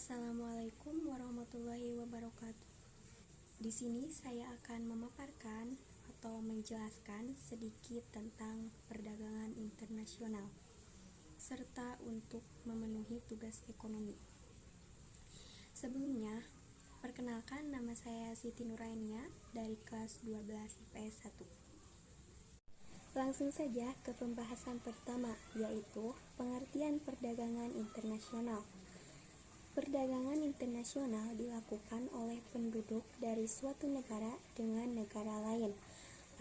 Assalamualaikum warahmatullahi wabarakatuh. Di sini saya akan memaparkan atau menjelaskan sedikit tentang perdagangan internasional serta untuk memenuhi tugas ekonomi. Sebelumnya, perkenalkan nama saya Siti Nurainia dari kelas 12 IPS 1. Langsung saja ke pembahasan pertama, yaitu pengertian perdagangan internasional. Perdagangan internasional dilakukan oleh penduduk dari suatu negara dengan negara lain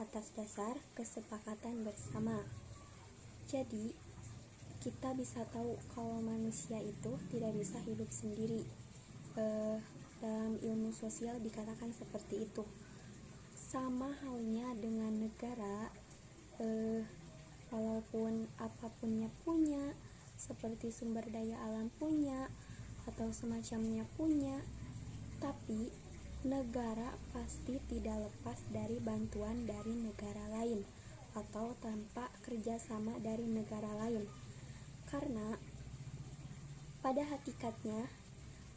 atas dasar kesepakatan bersama. Jadi, kita bisa tahu kalau manusia itu tidak bisa hidup sendiri. Eh, dalam ilmu sosial dikatakan seperti itu. Sama halnya dengan negara, eh, walaupun apapunnya punya, seperti sumber daya alam punya, atau semacamnya punya, tapi negara pasti tidak lepas dari bantuan dari negara lain atau tanpa kerjasama dari negara lain. Karena pada hakikatnya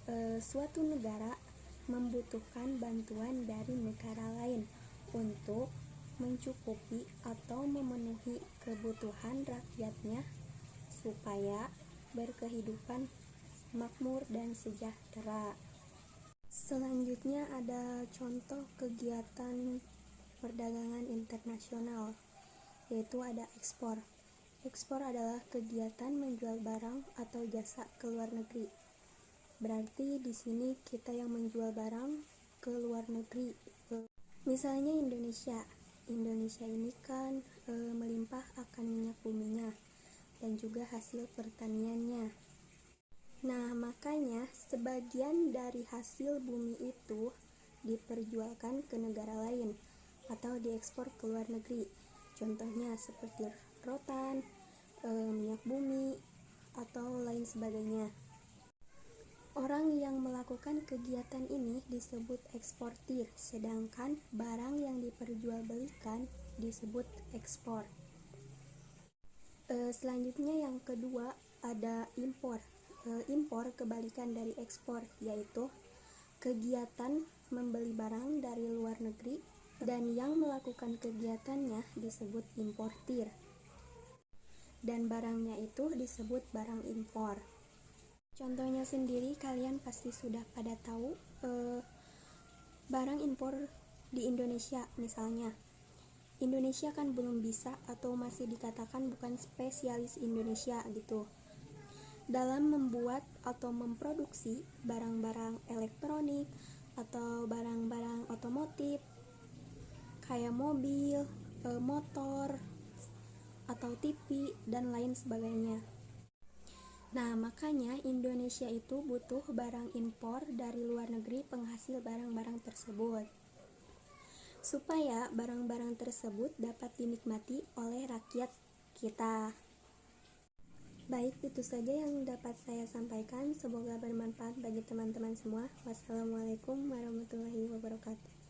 e, suatu negara membutuhkan bantuan dari negara lain untuk mencukupi atau memenuhi kebutuhan rakyatnya supaya berkehidupan makmur dan sejahtera. Selanjutnya ada contoh kegiatan perdagangan internasional, yaitu ada ekspor. Ekspor adalah kegiatan menjual barang atau jasa ke luar negeri. Berarti di sini kita yang menjual barang ke luar negeri. Misalnya Indonesia. Indonesia ini kan e, melimpah akan minyak buminya dan juga hasil pertaniannya. Nah, makanya sebagian dari hasil bumi itu diperjualkan ke negara lain atau diekspor ke luar negeri. Contohnya seperti rotan, e, minyak bumi, atau lain sebagainya. Orang yang melakukan kegiatan ini disebut eksportir, sedangkan barang yang diperjualbelikan disebut ekspor. E, selanjutnya yang kedua ada impor impor kebalikan dari ekspor yaitu kegiatan membeli barang dari luar negeri dan yang melakukan kegiatannya disebut importir. Dan barangnya itu disebut barang impor. Contohnya sendiri kalian pasti sudah pada tahu eh, barang impor di Indonesia misalnya. Indonesia kan belum bisa atau masih dikatakan bukan spesialis Indonesia gitu dalam membuat atau memproduksi barang-barang elektronik atau barang-barang otomotif kayak mobil, e, motor, atau TV dan lain sebagainya. Nah, makanya Indonesia itu butuh barang impor dari luar negeri penghasil barang-barang tersebut. Supaya barang-barang tersebut dapat dinikmati oleh rakyat kita. Baik, itu saja yang dapat saya sampaikan. Semoga bermanfaat bagi teman-teman semua. Wassalamualaikum warahmatullahi wabarakatuh.